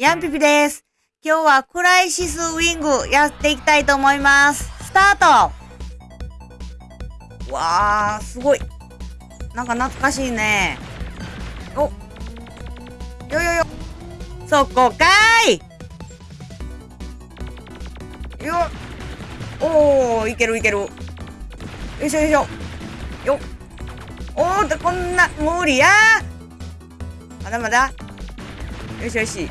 ヤンピピです。今日はクライシスウィングやっていきたいと思います。スタートわー、すごい。なんか懐かしいね。およよよ。そこかーいよおー、いけるいける。よいしょよいしょ。よおーっと、こんな、無理やまだまだ。よしよし。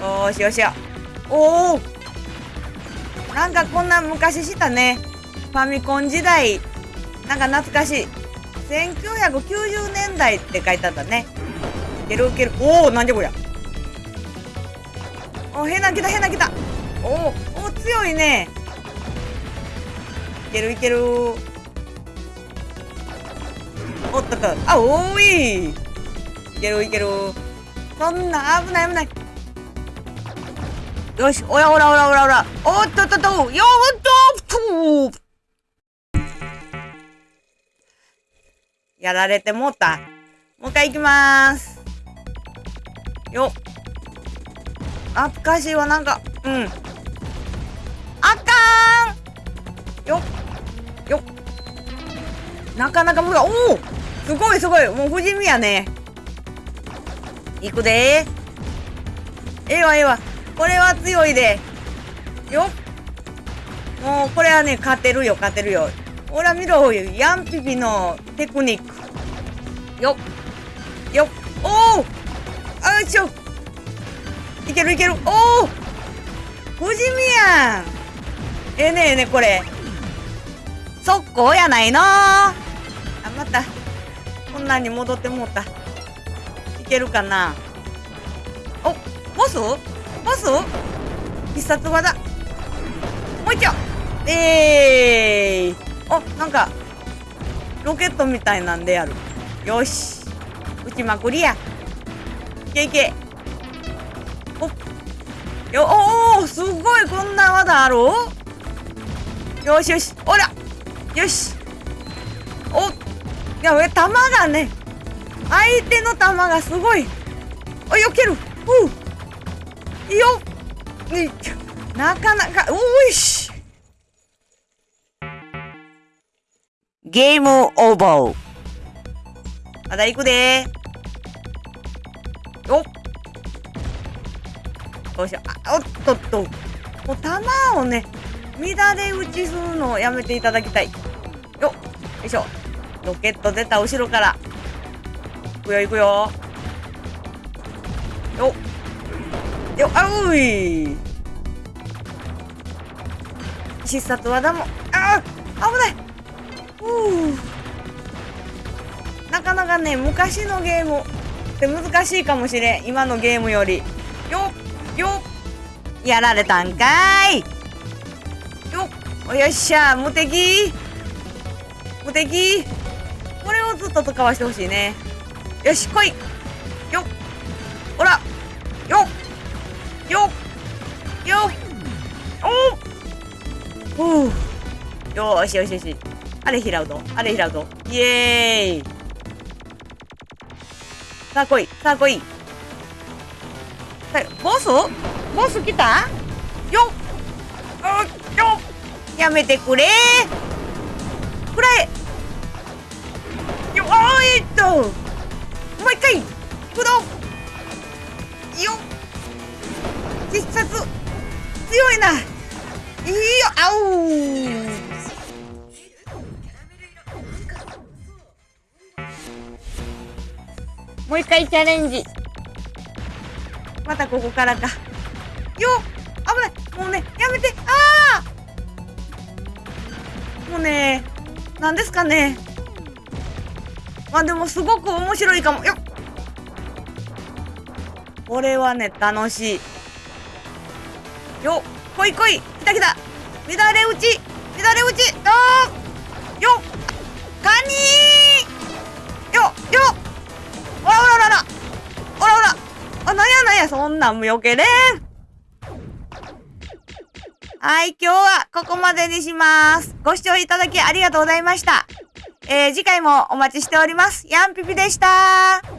よしよしよ。おおなんかこんな昔したね。ファミコン時代。なんか懐かしい。1990年代って書いてあったね。いけるいける。おおなんじゃこりゃ。お変な来た変な来た。おおお強いね。いけるいける。おっとっと。あ、おーい。いけるいける。そんな危ない危ない。よし、おらおらおらおらおら。おっとっとっと。よっととやられてもうた。もう一回行きまーす。よっ。懐かしいわ、なんか、うん。あかーんよっ。よっ。なかなか無理。おおすごいすごい。もう不死身やね。いくでー。ええわええわ。これは強いで。よっ。もうこれはね、勝てるよ、勝てるよ。ほら見ろ、ヤンピピのテクニック。よっ。よっ。おおあよいしょ。いけるいける。おお不死身やん。ええねえねこれ。速攻やないのあ、また。こんなんに戻ってもうた。いけるかなお、ボス？ボス？必殺技。もう一丁えーお、なんか、ロケットみたいなんでやる。よし。撃ちまくりや。いけいけ。およ、おおすごいこんな技ある？よしよし。おらよし。おいや、弾がね、相手の弾がすごい。お、よける。う。ねなかなか、おいし。ゲームオーバー。まだ行くでよっ。よいしょ。あ、おっとっと。もう弾をね、乱れ打ちするのをやめていただきたい。よっ。よいしょ。ロケット出た後ろから。いくよいくよ。よっ。よ、あうい。必殺技も、ああ危ない。う。なかなかね、昔のゲームって難しいかもしれん。今のゲームより。よっ、よっ。やられたんかい。よっ。よっしゃ、無敵。無敵。これをずっと使わしてほしいね。よし、来い。よしよしよし。あれ拾うぞ。あれ拾うぞ。イエーイ。さあ来い。さあ来い。さあボス？ボス来た？よっ。よっ。やめてくれくらえよあーえっともう一回行くぞよっ必殺強いないいよあおもう一回チャレンジ。またここからか。よ危ない。もうねやめて。ああもうね何ですかね。まあでもすごく面白いかも。よっ！これはね楽しい。よっ来い来い。来た来た。乱れ打ち。乱れ打ち。あーそんなんもよけれんはい今日はここまでにします。ご視聴いただきありがとうございました。えー、次回もお待ちしております。ヤンピピでした。